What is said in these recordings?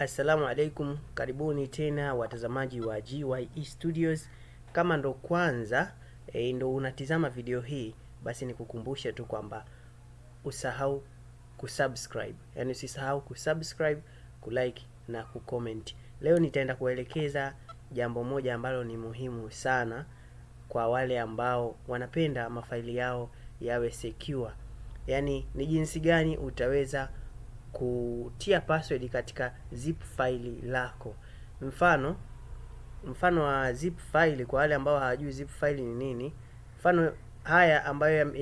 Assalamu alaikum, karibuni tena watazamaji wa GYE Studios. Kama ndo kwanza e, ndo unatizama video hii, basi nikukumbushe tu kwamba usahau kusubscribe, yaani usisahau kusubscribe, kulike na kucomment. Leo nitaenda kuelekeza jambo moja ambalo ni muhimu sana kwa wale ambao wanapenda mafaili yao yawe secure, yaani ni jinsi gani utaweza kutia password katika zip file lako. Mfano mfano wa zip file kwa wale ambao hawajui zip file ni nini, mfano haya ambayo yana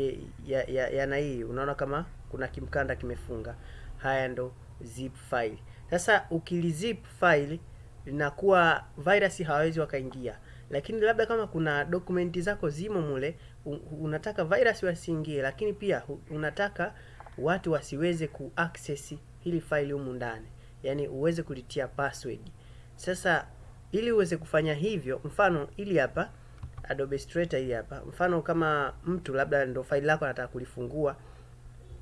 ya, ya, ya hii, unaona kama kuna kimkanda kimefunga, haya ndo zip file. Sasa ukilizip file linakuwa virus hawawezi wakaingia, lakini labda kama kuna dokumenti zako zimo mule, unataka virus wasiingie, lakini pia unataka watu wasiweze kuaccess hili faili humu ndani, yani uweze kulitia password. Sasa ili uweze kufanya hivyo, mfano ili hapa Adobe Illustrator hii hapa, mfano kama mtu labda ndo faili lako anataka kulifungua,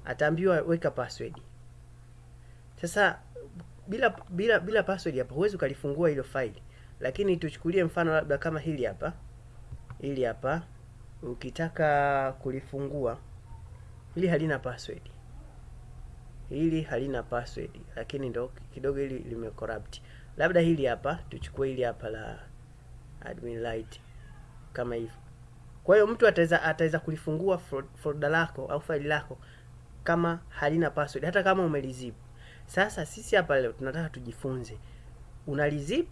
ataambiwa weka password. Sasa bila bila bila password hapa huwezi ukalifungua hilo faili, lakini tuchukulie mfano labda kama hili hapa, hili hapa ukitaka kulifungua, hili halina password hili halina password, lakini ndo kidogo hili lime corrupt. Labda hili hapa tuchukue hili hapa la admin light kama hivyo. Kwa hiyo mtu ataweza ataweza kulifungua folder lako au faili lako kama halina password, hata kama umelizip. Sasa sisi hapa leo tunataka tujifunze, unalizip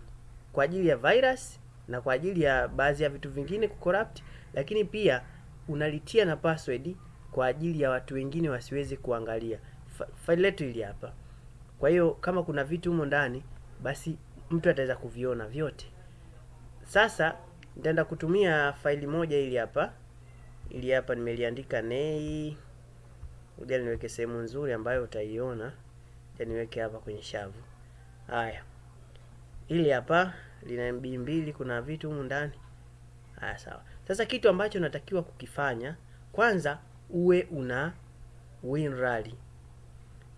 kwa ajili ya virus na kwa ajili ya baadhi ya vitu vingine kucorrupt, lakini pia unalitia na password kwa ajili ya watu wengine wasiweze kuangalia faili letu hili hapa. Kwa hiyo kama kuna vitu humo ndani, basi mtu ataweza kuviona vyote. Sasa nitaenda kutumia faili moja ili hapa, ili hapa nimeliandika nei. Ngoja niweke sehemu nzuri ambayo utaiona, ja niweke hapa kwenye shavu. Haya, ili hapa lina MB mbili, kuna vitu humu ndani. Haya, sawa. Sasa kitu ambacho natakiwa kukifanya kwanza, uwe una WinRAR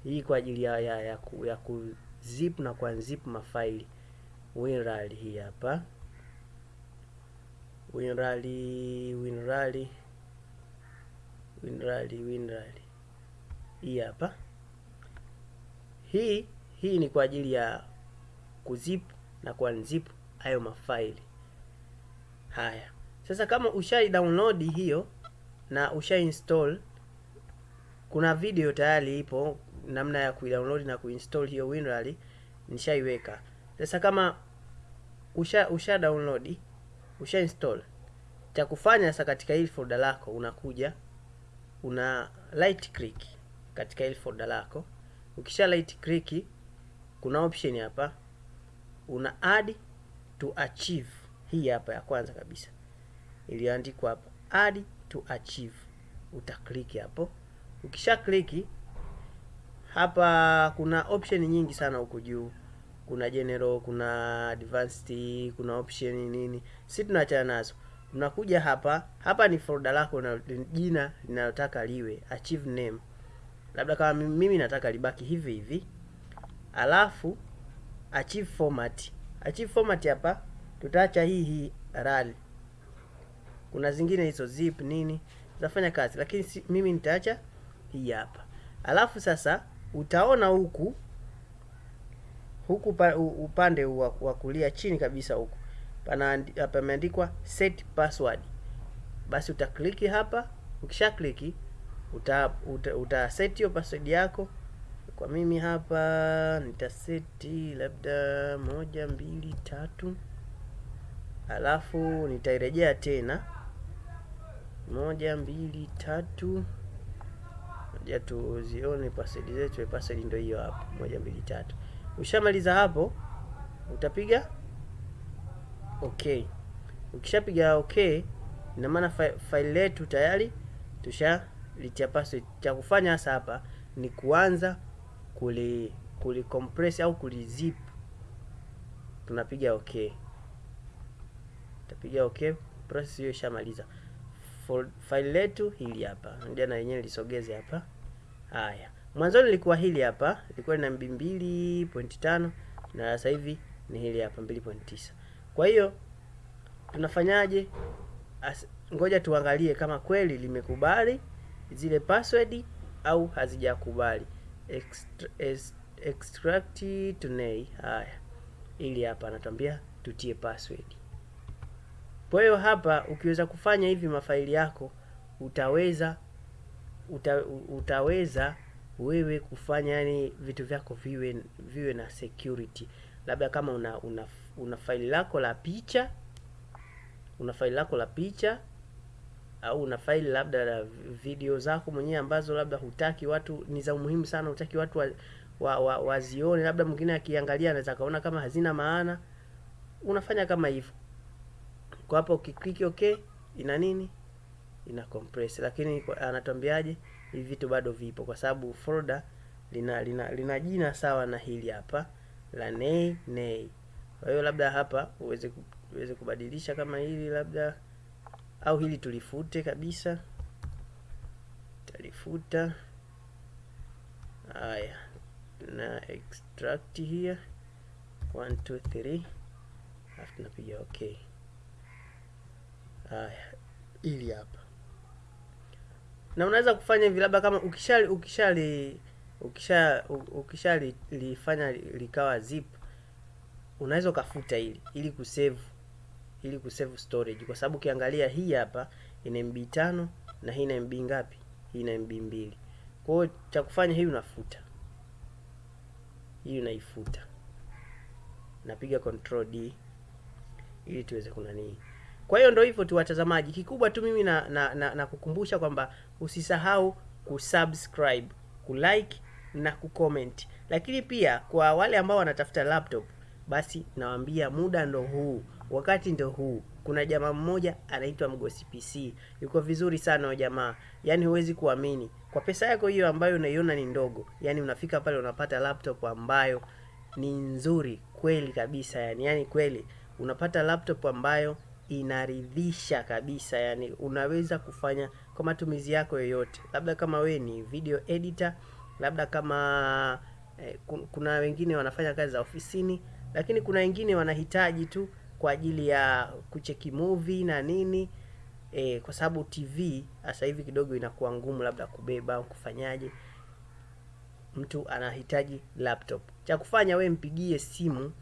hii kwa ajili ya ya, ya, ku, ya kuzip na kuunzip mafaili. WinRAR hii hapa, WinRAR WinRAR WinRAR WinRAR hii hapa. Hii hii ni kwa ajili ya kuzip na kuunzip hayo mafaili haya. Sasa kama ushai download hiyo na ushai install, kuna video tayari ipo namna ya kuidownload na kuinstall hiyo WinRAR nishaiweka. Sasa kama usha usha download usha install, cha kufanya sasa katika hili folder lako unakuja una right click katika hili folder lako. Ukisha right click, kuna option hapa una add to archive. Hii hapa ya kwanza kabisa iliyoandikwa hapa add to archive, uta click hapo. Ukisha click hapa kuna option nyingi sana huko juu, kuna general, kuna advanced, kuna option nini, si tunaachana nazo. unakuja hapa, hapa ni folder lako na jina linalotaka liwe archive name, labda kama mimi nataka libaki hivi hivi, alafu archive format. Archive format hapa tutaacha hii hii RAL. kuna zingine hizo zip nini zafanya kazi, lakini si, mimi nitaacha hii hapa. Alafu sasa utaona huku huku pa, upande wa kulia chini kabisa huku pameandikwa set password. Basi utakliki hapa. Ukisha kliki uta, uta, uta set hiyo password yako. Kwa mimi hapa nitaseti labda moja mbili tatu, alafu nitairejea tena moja mbili tatu ja tuzione password zetu. Password ndio hiyo hapo, moja mbili tatu. Ushamaliza hapo, utapiga okay. Ukishapiga okay, ina maana faili letu tayari tushalitia password. Cha kufanya hasa hapa ni kuanza kuli kuli compress au kulizip. Tunapiga okay, tapiga okay, process hiyo ishamaliza. Faili letu hili hapa, ndio na yenyewe lisogeze hapa. Haya, mwanzoni lilikuwa hili hapa, ilikuwa MB 2.5 na sasa hivi ni hili hapa 2.9. Kwa hiyo tunafanyaje? Ngoja tuangalie kama kweli limekubali zile password au hazijakubali. Extra, extract tunei. Haya, ili hapa anatuambia tutie password. Kwa hiyo hapa ukiweza kufanya hivi mafaili yako utaweza uta, utaweza wewe kufanya yani vitu vyako viwe viwe na security. Labda kama una una, una faili lako la picha una faili lako la picha au una faili labda la video zako mwenyewe ambazo labda hutaki watu, ni za umuhimu sana, hutaki watu wa, wa, wa, wazione, labda mwingine akiangalia anaweza kaona kama hazina maana. Unafanya kama hivyo kwa hapo ukiklik okay, ina nini? Ina compress, lakini anatuambiaje? Hivi vitu bado vipo, kwa sababu folder lina lina, lina jina sawa na hili hapa la nay nei. Kwa hiyo labda hapa uweze uweze kubadilisha kama hili labda, au hili tulifute kabisa, talifuta. Haya, na extract here 1 2 3, alafu tunapiga okay. Haya, hili hapa, na unaweza kufanya hivi labda kama ukishali ukishali ukisha ukishalifanya likawa zip unaweza ukafuta hili ili kusave ili kusave storage, kwa sababu ukiangalia hii hapa ina MB tano na hii ina MB ngapi? Hii ina MB mbili. Kwa hiyo cha kufanya hii unafuta hii unaifuta, napiga control D ili tuweze kunanii. Kwa hiyo ndo hivyo tu watazamaji, kikubwa tu mimi na, na, na, na kukumbusha kwamba usisahau kusubscribe, kulike na kucomment, lakini pia kwa wale ambao wanatafuta laptop basi nawaambia muda ndo huu, wakati ndo huu. Kuna jamaa mmoja anaitwa Mgosi PC, yuko vizuri sana jamaa, yaani huwezi kuamini. Kwa pesa yako hiyo ambayo unaiona ni ndogo, yaani unafika pale unapata laptop ambayo ni nzuri kweli kabisa, yani yani kweli. Unapata laptop ambayo inaridhisha kabisa, yani unaweza kufanya kwa matumizi yako yoyote, labda kama we ni video editor, labda kama eh, kuna wengine wanafanya kazi za ofisini lakini kuna wengine wanahitaji tu kwa ajili ya kucheki movie na nini eh, kwa sababu TV sasa hivi kidogo inakuwa ngumu labda kubeba au kufanyaje, mtu anahitaji laptop. Cha kufanya we mpigie simu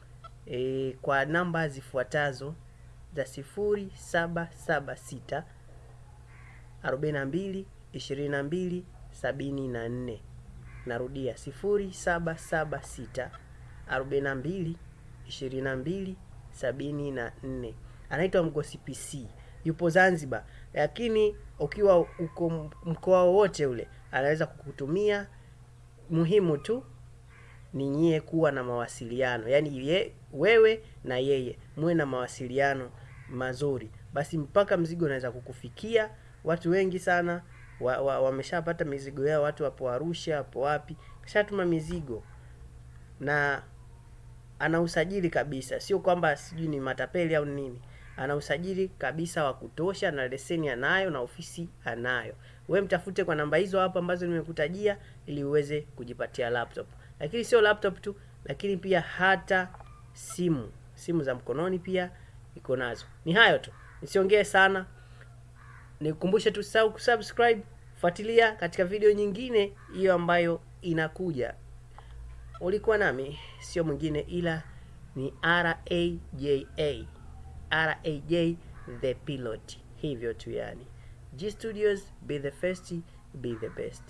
e, kwa namba zifuatazo za sifuri saba saba sita arobaini na mbili ishirini na mbili sabini na nne. Narudia sifuri saba saba sita arobaini na mbili ishirini na mbili sabini na nne. Anaitwa Mgosi PC, yupo Zanzibar, lakini ukiwa uko mkoa wowote ule anaweza kukutumia. Muhimu tu ni nyie kuwa na mawasiliano, yaani ye, wewe na yeye muwe na mawasiliano mazuri, basi mpaka mzigo unaweza kukufikia. Watu wengi sana wameshapata wa, wa mizigo yao, watu wapo Arusha, wapo wapi, kishatuma mizigo na ana usajili kabisa, sio kwamba sijui ni matapeli au nini. Ana usajili kabisa wa kutosha, na leseni anayo na ofisi anayo. We mtafute kwa namba hizo hapo ambazo nimekutajia, ili uweze kujipatia laptop. Lakini sio laptop tu, lakini pia hata simu, simu za mkononi pia iko nazo. Ni hayo tu, nisiongee sana, nikukumbushe tu usisahau kusubscribe, fuatilia katika video nyingine hiyo ambayo inakuja. Ulikuwa nami sio mwingine ila ni RAJA, RAJ the pilot, hivyo tu yani. G Studios, be the first, be the best.